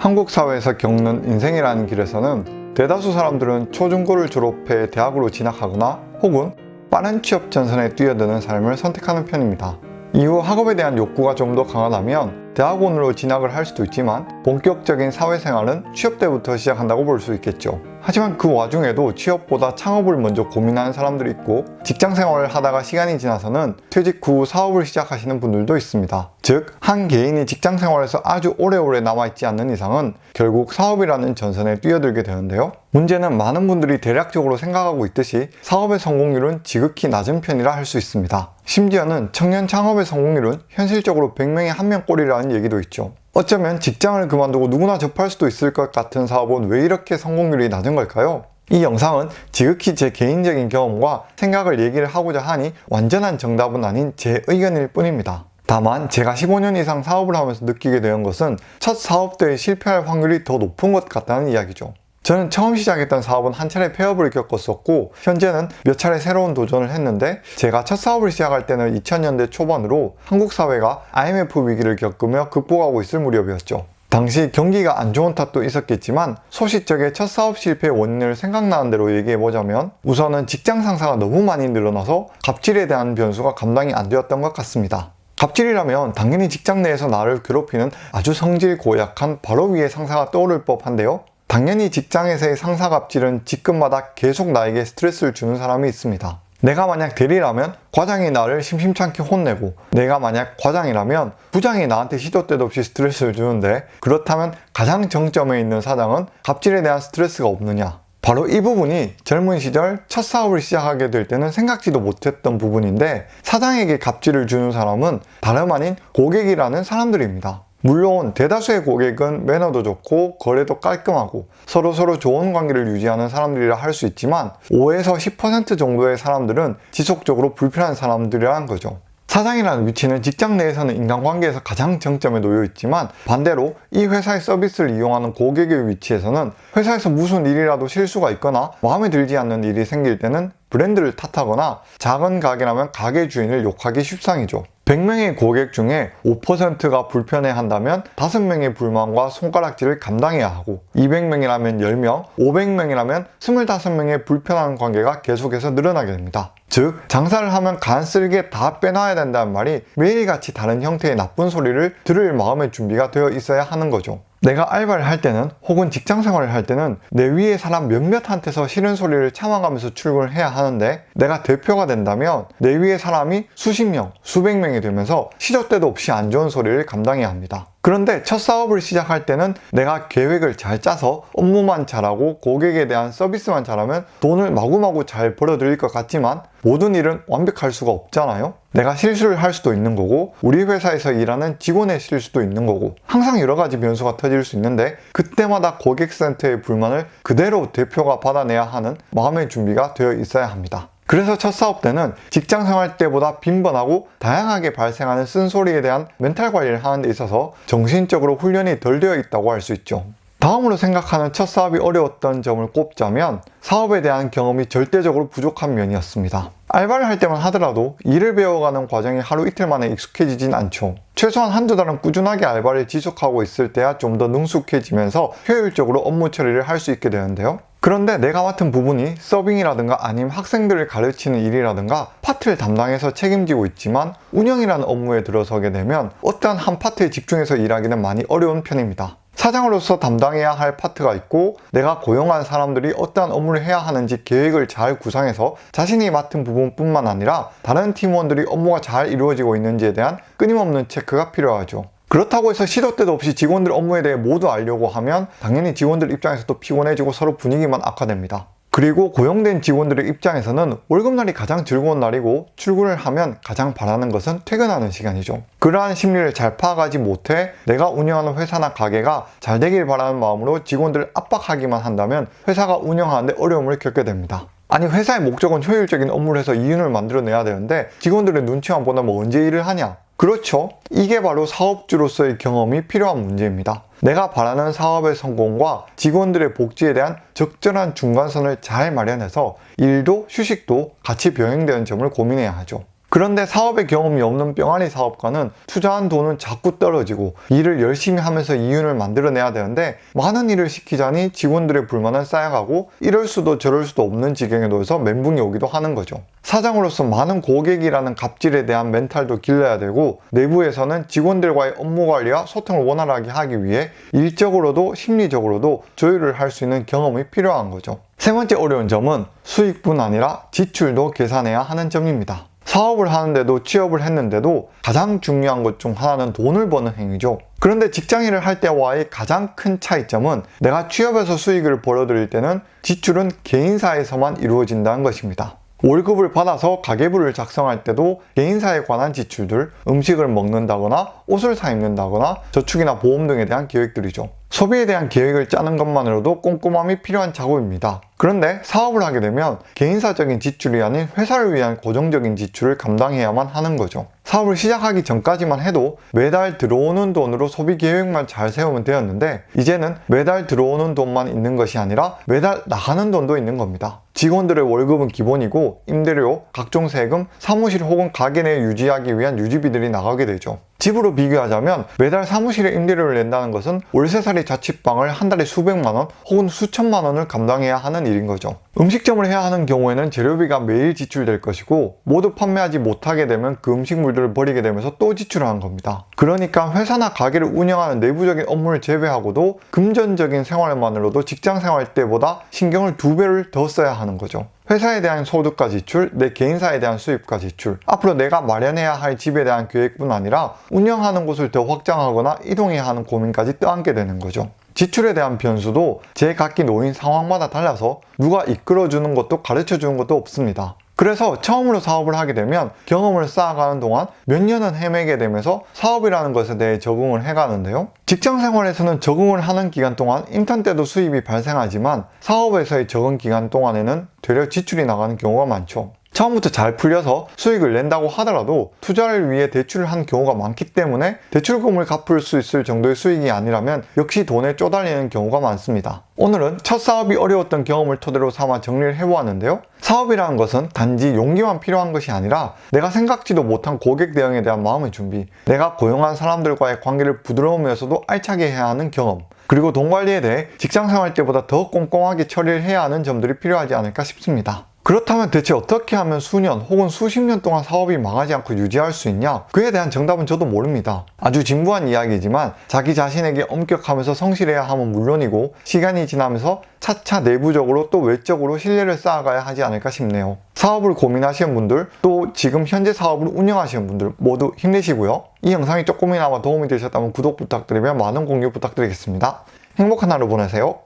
한국 사회에서 겪는 인생이라는 길에서는 대다수 사람들은 초중고를 졸업해 대학으로 진학하거나 혹은 빠른 취업 전선에 뛰어드는 삶을 선택하는 편입니다. 이후 학업에 대한 욕구가 좀 더 강하다면 대학원으로 진학을 할 수도 있지만 본격적인 사회생활은 취업 때부터 시작한다고 볼 수 있겠죠. 하지만 그 와중에도 취업보다 창업을 먼저 고민하는 사람들이 있고 직장 생활을 하다가 시간이 지나서는 퇴직 후 사업을 시작하시는 분들도 있습니다. 즉, 한 개인이 직장 생활에서 아주 오래오래 남아있지 않는 이상은 결국 사업이라는 전선에 뛰어들게 되는데요. 문제는 많은 분들이 대략적으로 생각하고 있듯이 사업의 성공률은 지극히 낮은 편이라 할 수 있습니다. 심지어는 청년 창업의 성공률은 현실적으로 100명에 1명 꼴이라는 얘기도 있죠. 어쩌면 직장을 그만두고 누구나 접할 수도 있을 것 같은 사업은 왜 이렇게 성공률이 낮은 걸까요? 이 영상은 지극히 제 개인적인 경험과 생각을 얘기를 하고자 하니 완전한 정답은 아닌 제 의견일 뿐입니다. 다만 제가 15년 이상 사업을 하면서 느끼게 되는 것은 첫 사업 때에 실패할 확률이 더 높은 것 같다는 이야기죠. 저는 처음 시작했던 사업은 한 차례 폐업을 겪었었고 현재는 몇 차례 새로운 도전을 했는데 제가 첫 사업을 시작할 때는 2000년대 초반으로 한국 사회가 IMF 위기를 겪으며 극복하고 있을 무렵이었죠. 당시 경기가 안 좋은 탓도 있었겠지만 소시적의 첫 사업 실패의 원인을 생각나는 대로 얘기해보자면 우선은 직장 상사가 너무 많이 늘어나서 갑질에 대한 변수가 감당이 안 되었던 것 같습니다. 갑질이라면 당연히 직장 내에서 나를 괴롭히는 아주 성질 고약한 바로 위의 상사가 떠오를 법한데요. 당연히 직장에서의 상사 갑질은 직급마다 계속 나에게 스트레스를 주는 사람이 있습니다. 내가 만약 대리라면 과장이 나를 심심찮게 혼내고 내가 만약 과장이라면 부장이 나한테 시도 때도 없이 스트레스를 주는데 그렇다면 가장 정점에 있는 사장은 갑질에 대한 스트레스가 없느냐 바로 이 부분이 젊은 시절 첫 사업을 시작하게 될 때는 생각지도 못했던 부분인데 사장에게 갑질을 주는 사람은 다름 아닌 고객이라는 사람들입니다. 물론 대다수의 고객은 매너도 좋고 거래도 깔끔하고 서로서로 좋은 관계를 유지하는 사람들이라 할 수 있지만 5에서 10% 정도의 사람들은 지속적으로 불편한 사람들이라는 거죠. 사장이라는 위치는 직장 내에서는 인간관계에서 가장 정점에 놓여 있지만 반대로 이 회사의 서비스를 이용하는 고객의 위치에서는 회사에서 무슨 일이라도 실수가 있거나 마음에 들지 않는 일이 생길 때는 브랜드를 탓하거나 작은 가게라면 가게 주인을 욕하기 쉽상이죠. 100명의 고객 중에 5%가 불편해한다면 5명의 불만과 손가락질을 감당해야 하고 200명이라면 10명, 500명이라면 25명의 불편한 관계가 계속해서 늘어나게 됩니다. 즉 장사를 하면 간쓸게 다 빼놔야 된다는 말이 매일같이 다른 형태의 나쁜 소리를 들을 마음의 준비가 되어 있어야 하는 거죠. 내가 알바를 할 때는 혹은 직장 생활을 할 때는 내 위에 사람 몇몇한테서 싫은 소리를 참아가면서 출근을 해야 하는데 내가 대표가 된다면 내 위에 사람이 수십 명, 수백 명이 되면서 시도 때도 없이 안 좋은 소리를 감당해야 합니다. 그런데 첫 사업을 시작할 때는 내가 계획을 잘 짜서 업무만 잘하고 고객에 대한 서비스만 잘하면 돈을 마구마구 잘 벌어들일 것 같지만 모든 일은 완벽할 수가 없잖아요. 내가 실수를 할 수도 있는 거고 우리 회사에서 일하는 직원의 실수도 있는 거고 항상 여러 가지 변수가 터질 수 있는데 그때마다 고객센터의 불만을 그대로 대표가 받아내야 하는 마음의 준비가 되어 있어야 합니다 그래서 첫 사업 때는 직장 생활 때보다 빈번하고 다양하게 발생하는 쓴소리에 대한 멘탈 관리를 하는 데 있어서 정신적으로 훈련이 덜 되어 있다고 할 수 있죠. 다음으로 생각하는 첫 사업이 어려웠던 점을 꼽자면 사업에 대한 경험이 절대적으로 부족한 면이었습니다. 알바를 할 때만 하더라도 일을 배워가는 과정이 하루 이틀 만에 익숙해지진 않죠. 최소한 한두 달은 꾸준하게 알바를 지속하고 있을 때야 좀 더 능숙해지면서 효율적으로 업무 처리를 할 수 있게 되는데요. 그런데 내가 맡은 부분이 서빙이라든가 아니면 학생들을 가르치는 일이라든가 파트를 담당해서 책임지고 있지만 운영이라는 업무에 들어서게 되면 어떠한 한 파트에 집중해서 일하기는 많이 어려운 편입니다. 사장으로서 담당해야 할 파트가 있고 내가 고용한 사람들이 어떠한 업무를 해야 하는지 계획을 잘 구상해서 자신이 맡은 부분뿐만 아니라 다른 팀원들이 업무가 잘 이루어지고 있는지에 대한 끊임없는 체크가 필요하죠. 그렇다고 해서 시도 때도 없이 직원들 업무에 대해 모두 알려고 하면 당연히 직원들 입장에서도 피곤해지고 서로 분위기만 악화됩니다. 그리고 고용된 직원들의 입장에서는 월급날이 가장 즐거운 날이고 출근을 하면 가장 바라는 것은 퇴근하는 시간이죠. 그러한 심리를 잘 파악하지 못해 내가 운영하는 회사나 가게가 잘 되길 바라는 마음으로 직원들을 압박하기만 한다면 회사가 운영하는데 어려움을 겪게 됩니다. 아니 회사의 목적은 효율적인 업무를 해서 이윤을 만들어내야 되는데 직원들의 눈치만 보면 뭐 언제 일을 하냐 그렇죠. 이게 바로 사업주로서의 경험이 필요한 문제입니다. 내가 바라는 사업의 성공과 직원들의 복지에 대한 적절한 중간선을 잘 마련해서 일도 휴식도 같이 병행되는 점을 고민해야 하죠. 그런데 사업의 경험이 없는 뿅아리 사업가는 투자한 돈은 자꾸 떨어지고 일을 열심히 하면서 이윤을 만들어내야 되는데 많은 일을 시키자니 직원들의 불만은 쌓여가고 이럴 수도 저럴 수도 없는 지경에 놓여서 멘붕이 오기도 하는 거죠. 사장으로서 많은 고객이라는 갑질에 대한 멘탈도 길러야 되고 내부에서는 직원들과의 업무 관리와 소통을 원활하게 하기 위해 일적으로도 심리적으로도 조율을 할 수 있는 경험이 필요한 거죠. 세 번째 어려운 점은 수익뿐 아니라 지출도 계산해야 하는 점입니다. 사업을 하는데도 취업을 했는데도 가장 중요한 것 중 하나는 돈을 버는 행위죠. 그런데 직장인을 할 때와의 가장 큰 차이점은 내가 취업해서 수익을 벌어들일 때는 지출은 개인사에서만 이루어진다는 것입니다. 월급을 받아서 가계부를 작성할 때도 개인사에 관한 지출들, 음식을 먹는다거나 옷을 사 입는다거나 저축이나 보험 등에 대한 계획들이죠. 소비에 대한 계획을 짜는 것만으로도 꼼꼼함이 필요한 작업입니다. 그런데 사업을 하게 되면 개인사적인 지출이 아닌 회사를 위한 고정적인 지출을 감당해야만 하는 거죠. 사업을 시작하기 전까지만 해도 매달 들어오는 돈으로 소비 계획만 잘 세우면 되었는데 이제는 매달 들어오는 돈만 있는 것이 아니라 매달 나가는 돈도 있는 겁니다. 직원들의 월급은 기본이고 임대료, 각종 세금, 사무실 혹은 가게 내 유지하기 위한 유지비들이 나가게 되죠. 집으로 비교하자면 매달 사무실에 임대료를 낸다는 것은 월세살이 자취방을 한 달에 수백만 원 혹은 수천만 원을 감당해야 하는 일인 거죠. 음식점을 해야 하는 경우에는 재료비가 매일 지출될 것이고 모두 판매하지 못하게 되면 그 음식물들을 버리게 되면서 또 지출하는 겁니다. 그러니까 회사나 가게를 운영하는 내부적인 업무를 제외하고도 금전적인 생활만으로도 직장 생활 때보다 신경을 두 배를 더 써야 하는 거죠. 회사에 대한 소득과 지출, 내 개인사에 대한 수입과 지출, 앞으로 내가 마련해야 할 집에 대한 계획뿐 아니라 운영하는 곳을 더 확장하거나 이동해야 하는 고민까지 떠안게 되는 거죠. 지출에 대한 변수도 제 각기 놓인 상황마다 달라서 누가 이끌어주는 것도 가르쳐주는 것도 없습니다. 그래서 처음으로 사업을 하게 되면 경험을 쌓아가는 동안 몇 년은 헤매게 되면서 사업이라는 것에 대해 적응을 해가는데요. 직장 생활에서는 적응을 하는 기간 동안 인턴 때도 수입이 발생하지만 사업에서의 적응 기간 동안에는 되려 지출이 나가는 경우가 많죠. 처음부터 잘 풀려서 수익을 낸다고 하더라도 투자를 위해 대출을 한 경우가 많기 때문에 대출금을 갚을 수 있을 정도의 수익이 아니라면 역시 돈에 쪼달리는 경우가 많습니다. 오늘은 첫 사업이 어려웠던 경험을 토대로 삼아 정리를 해보았는데요. 사업이라는 것은 단지 용기만 필요한 것이 아니라 내가 생각지도 못한 고객 대응에 대한 마음의 준비, 내가 고용한 사람들과의 관계를 부드러우면서도 알차게 해야 하는 경험, 그리고 돈 관리에 대해 직장 생활 때보다 더 꼼꼼하게 처리를 해야 하는 점들이 필요하지 않을까 싶습니다. 그렇다면 대체 어떻게 하면 수년 혹은 수십 년 동안 사업이 망하지 않고 유지할 수 있냐? 그에 대한 정답은 저도 모릅니다. 아주 진부한 이야기지만 자기 자신에게 엄격하면서 성실해야 함은 물론이고 시간이 지나면서 차차 내부적으로 또 외적으로 신뢰를 쌓아가야 하지 않을까 싶네요. 사업을 고민하시는 분들 또 지금 현재 사업을 운영하시는 분들 모두 힘내시고요. 이 영상이 조금이나마 도움이 되셨다면 구독 부탁드리며 많은 공유 부탁드리겠습니다. 행복한 하루 보내세요.